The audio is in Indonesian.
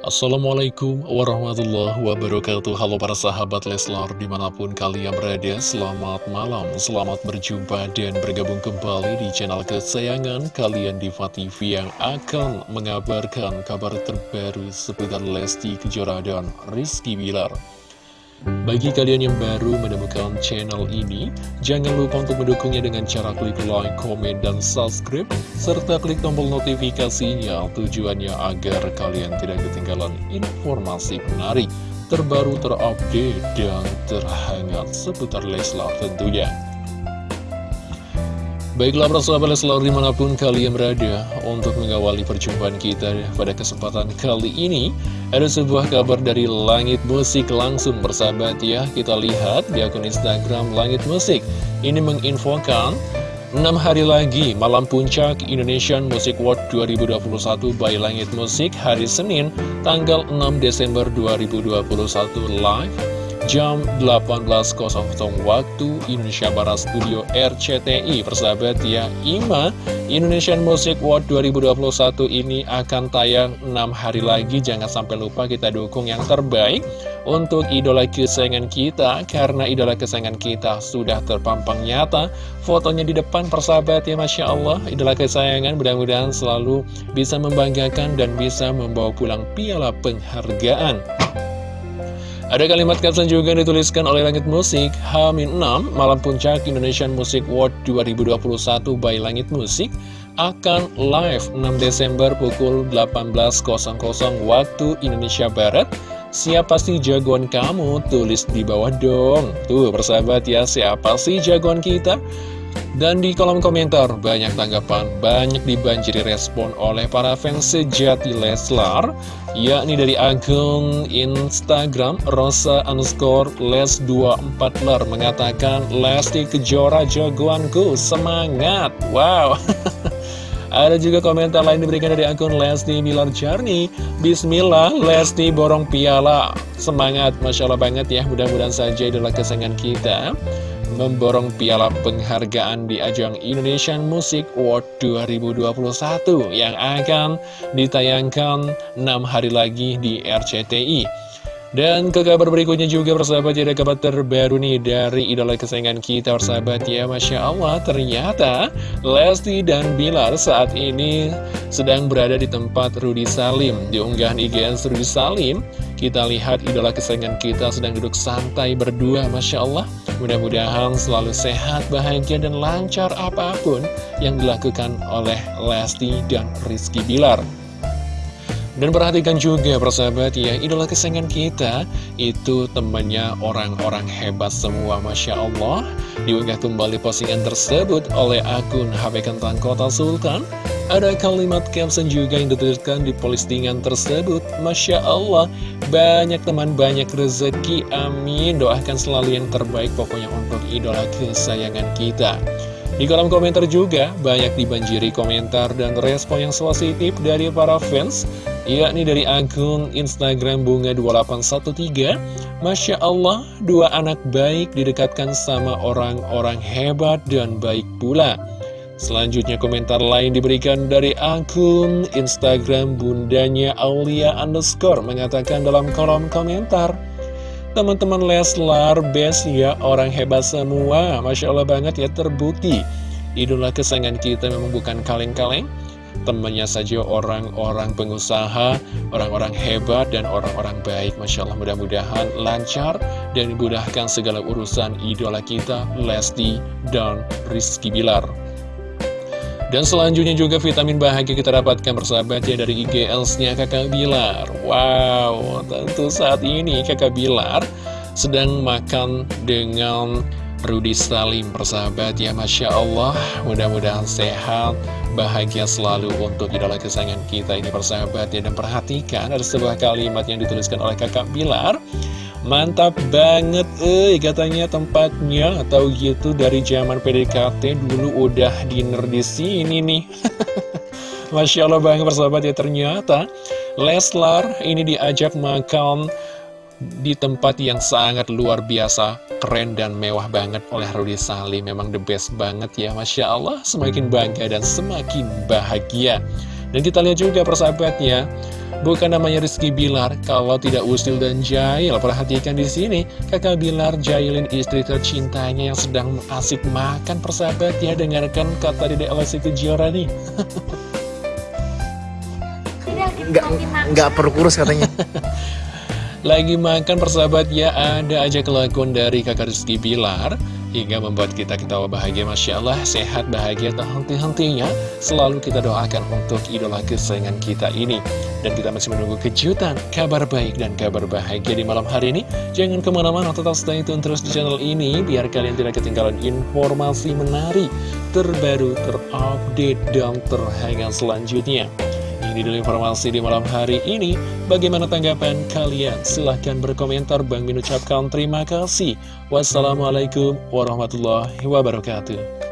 Assalamualaikum warahmatullahi wabarakatuh. Halo para sahabat Leslar di mana pun kalian berada Selamat malam, selamat berjumpa dan bergabung kembali di channel kesayangan kalian Diva TV Yang akan mengabarkan kabar terbaru seputar Lesti Kejora dan Rizky Bilar bagi kalian yang baru menemukan channel ini, jangan lupa untuk mendukungnya dengan cara klik like, komen, dan subscribe, serta klik tombol notifikasinya tujuannya agar kalian tidak ketinggalan informasi menarik, terbaru, terupdate, dan terhangat seputar Leslar tentunya. Baiklah persahabat Leslar di mana pun kalian berada untuk mengawali perjumpaan kita pada kesempatan kali ini Ada sebuah kabar dari Langit Musik langsung bersahabat ya. Kita lihat di akun Instagram Langit Musik. Ini menginfokan 6 hari lagi malam puncak Indonesian Music World 2021 by Langit Musik hari Senin tanggal 6 Desember 2021 live jam 18.00 waktu Indonesia Barat Studio RCTI persahabat ya IMA Indonesian Music World 2021 ini akan tayang 6 hari lagi. Jangan sampai lupa kita dukung yang terbaik untuk idola kesayangan kita. Karena idola kesayangan kita sudah terpampang nyata. Fotonya di depan persahabat ya Masya Allah. Idola kesayangan mudah-mudahan selalu bisa membanggakan dan bisa membawa pulang piala penghargaan ada kalimat caption juga dituliskan oleh Langit Musik Hamin 6 Malam Puncak Indonesian Music World 2021 by Langit Musik akan live 6 Desember pukul 18.00 waktu Indonesia Barat Siapa sih jagoan kamu? Tulis di bawah dong Tuh persahabat ya siapa sih jagoan kita? Dan di kolom komentar banyak tanggapan, banyak dibanjiri respon oleh para fans sejati Leslar yakni dari akun Instagram Rosa underscore Les24ler mengatakan Lesti Kejora jagoanku, semangat, wow. Ada juga komentar lain diberikan dari akun Lesti Bilar Jarni. Bismillah, Lesti borong piala. Semangat, Masya Allah banget ya. Mudah-mudahan saja adalah kesenangan kita memborong piala penghargaan di ajang Indonesian Music Award 2021 yang akan ditayangkan 6 hari lagi di RCTI. Dan ke kabar berikutnya juga persahabat ada kabar terbaru nih dari idola kesayangan kita persahabat. Ya Masya Allah ternyata Lesti dan Bilar saat ini sedang berada di tempat Rudi Salim. Di unggahan IGN Rudi Salim kita lihat idola kesayangan kita sedang duduk santai berdua Masya Allah Mudah-mudahan selalu sehat, bahagia, dan lancar apa pun yang dilakukan oleh Lesti dan Rizky Bilar dan perhatikan juga persahabat ya, idola kesayangan kita itu temannya orang-orang hebat semua Masya Allah. Diunggah kembali postingan tersebut oleh akun HP Kentang Kota Sultan. Ada kalimat caption juga yang dituliskan di postingan tersebut. Masya Allah, banyak teman, banyak rezeki, amin. Doakan selalu yang terbaik pokoknya untuk idola kesayangan kita. Di kolom komentar juga banyak dibanjiri komentar dan respon yang positif dari para fans yakni dari akun Instagram Bunga2813 Masya Allah, dua anak baik didekatkan sama orang-orang hebat dan baik pula Selanjutnya komentar lain diberikan dari akun Instagram Bundanya Aulia Underscore Mengatakan dalam kolom komentar Teman-teman Leslar best ya, orang hebat semua Masya Allah banget ya, terbukti Idola kesayangan kita memang bukan kaleng-kaleng temannya saja orang-orang pengusaha, orang-orang hebat, dan orang-orang baik. Masya Allah mudah-mudahan lancar dan dimudahkan segala urusan idola kita, Lesti dan Rizky Bilar. Dan selanjutnya juga vitamin bahagia kita dapatkan bersahabat ya dari IGLS-nya kakak Bilar. Wow, tentu saat ini kakak Bilar sedang makan dengan Rudi Salim persahabat ya Masya Allah mudah-mudahan sehat bahagia selalu untuk idola kesayangan kita ini persahabat ya dan perhatikan ada sebuah kalimat yang dituliskan oleh kakak Bilar mantap banget eh katanya tempatnya atau gitu dari zaman PDKT dulu udah dinner di sini nih Masya Allah banget persahabat ya ternyata Leslar ini diajak makan di tempat yang sangat luar biasa, keren dan mewah banget oleh Rudy Salim. Memang the best banget ya, Masya Allah. Semakin bangga dan semakin bahagia. Dan kita lihat juga persahabatnya, bukan namanya Rizky Bilar kalau tidak usil dan jahil. Perhatikan di sini, kakak Bilar jahilin istri tercintanya yang sedang asik makan persahabat ya. Dengarkan kata Dede Lesti Kejora nih. Nggak, nggak perlu kurus katanya. Lagi makan persahabat ya, ada aja kelakuan dari kakak Rizky Bilar hingga membuat kita ketawa bahagia Masya Allah sehat bahagia tak henti-hentinya selalu kita doakan untuk idola kesayangan kita ini. Dan kita masih menunggu kejutan kabar baik dan kabar bahagia di malam hari ini. Jangan ke mana-mana tetap stay tune terus di channel ini biar kalian tidak ketinggalan informasi menarik terbaru terupdate dan terhangat selanjutnya ini dulu informasi di malam hari ini. Bagaimana tanggapan kalian? Silahkan berkomentar. Bang Min ucapkan terima kasih. Wassalamualaikum warahmatullahi wabarakatuh.